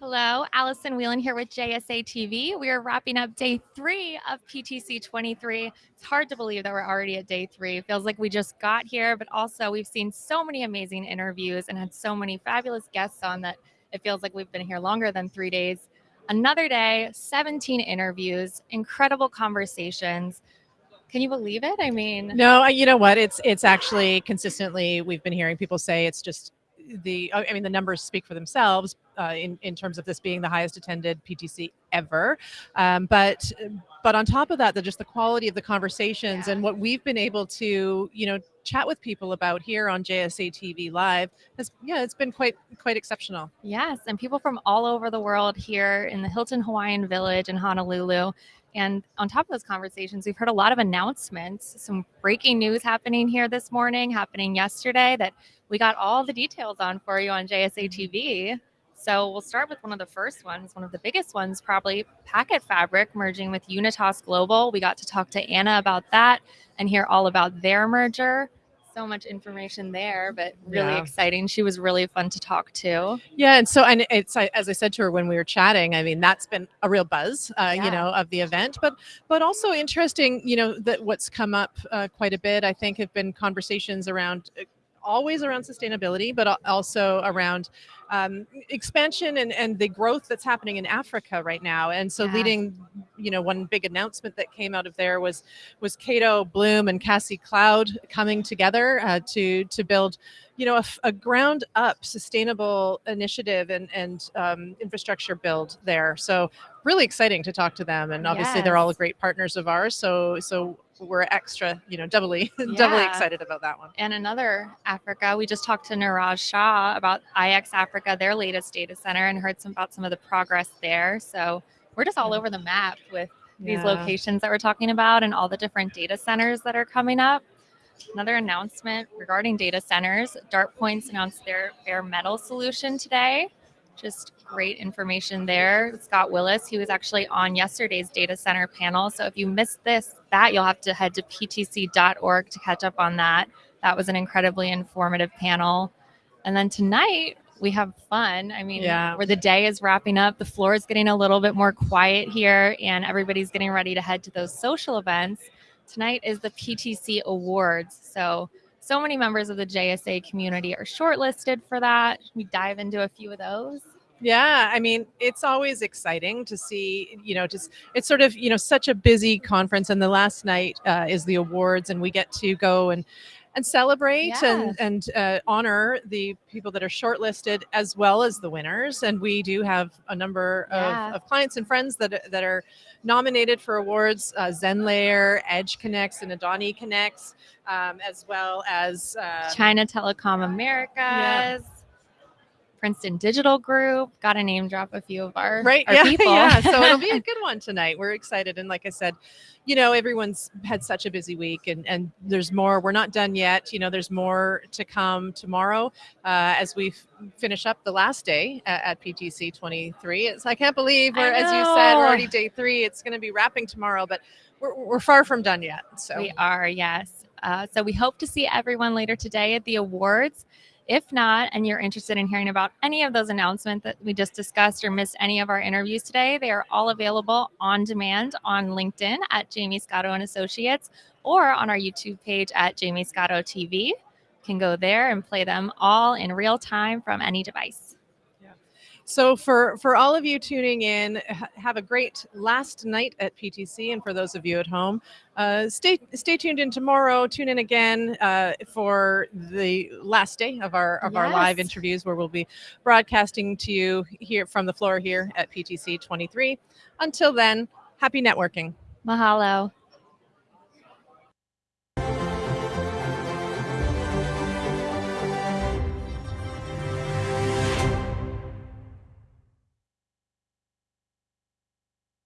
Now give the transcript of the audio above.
Hello, Allison Whelan here with JSA TV. We are wrapping up day three of PTC 23. It's hard to believe that we're already at day three. It feels like we just got here, but also we've seen so many amazing interviews and had so many fabulous guests on that it feels like we've been here longer than three days. Another day, 17 interviews, incredible conversations. Can you believe it? I mean, no, you know what? It's it's actually consistently we've been hearing people say it's just the I mean the numbers speak for themselves uh, in in terms of this being the highest attended PTC ever, um, but but on top of that, the just the quality of the conversations yeah. and what we've been able to you know chat with people about here on JSA TV Live has yeah it's been quite quite exceptional. Yes, and people from all over the world here in the Hilton Hawaiian Village in Honolulu. And on top of those conversations, we've heard a lot of announcements, some breaking news happening here this morning, happening yesterday that we got all the details on for you on JSA mm-hmm. TV. So we'll start with one of the first ones, one of the biggest ones, probably PacketFabric merging with Unitas Global. We got to talk to Anna about that and hear all about their merger so much information there, but really yeah. exciting. She was really fun to talk to. Yeah, and so and it's as I said to her when we were chatting. I mean, that's been a real buzz, uh, yeah. you know, of the event, but but also interesting. You know, that what's come up uh, quite a bit. I think have been conversations around uh, always around sustainability, but also around um, expansion and, and the growth that's happening in Africa right now. And so yeah. leading, you know, one big announcement that came out of there was was Cato Bloom and Kasi Cloud coming together uh, to to build, you know, a, a, ground up sustainable initiative and, and um, infrastructure build there. So really exciting to talk to them. And obviously yes. they're all great partners of ours. So so we're extra, you know, doubly yeah. doubly excited about that one. And another Africa, we just talked to Niraj Shah about IX Africa, their latest data center, and heard some about some of the progress there. So we're just all over the map with these yeah. locations that we're talking about and all the different data centers that are coming up. Another announcement regarding data centers, DartPoints announced their bare metal solution today. Just great information there. Scott Willis, he was actually on yesterday's data center panel. So if you missed this, that you'll have to head to ptc.org to catch up on that. That was an incredibly informative panel. And then tonight we have fun. I mean, yeah. where the day is wrapping up, the floor is getting a little bit more quiet here, and everybody's getting ready to head to those social events. Tonight is the PTC Awards. So so many members of the JSA community are shortlisted for that. We dive into a few of those. Yeah, I mean, it's always exciting to see, you know, just it's sort of, you know, such a busy conference. And the last night uh, is the awards, and we get to go and and celebrate yes. and and uh, honor the people that are shortlisted as well as the winners. And we do have a number yeah. of, of, clients and friends that that are nominated for awards: uh, ZenLayer, EdgeConneX, and AdaniConneX, um, as well as uh, China Telecom Americas. Yeah. Princeton Digital Group. Got to name drop a few of our right, our yeah, people. yeah. So it'll be a good one tonight. We're excited, and like I said, you know, everyone's had such a busy week, and and there's more. We're not done yet. You know, there's more to come tomorrow uh, as we finish up the last day at, at PTC 23. It's I can't believe we're, as you said, we're already day three. It's going to be wrapping tomorrow, but we're we're far from done yet. So we are, yes. Uh, so we hope to see everyone later today at the awards. If not, and you're interested in hearing about any of those announcements that we just discussed or missed any of our interviews today, they are all available on demand on LinkedIn at Jaymie Scotto and Associates or on our YouTube page at Jaymie Scotto TV. You can go there and play them all in real time from any device. So for for all of you tuning in, have a great last night at PTC, and for those of you at home, uh, stay stay tuned in tomorrow. Tune in again uh, for the last day of our of yes. our live interviews, where we'll be broadcasting to you here from the floor here at PTC 23. Until then, happy networking. Mahalo.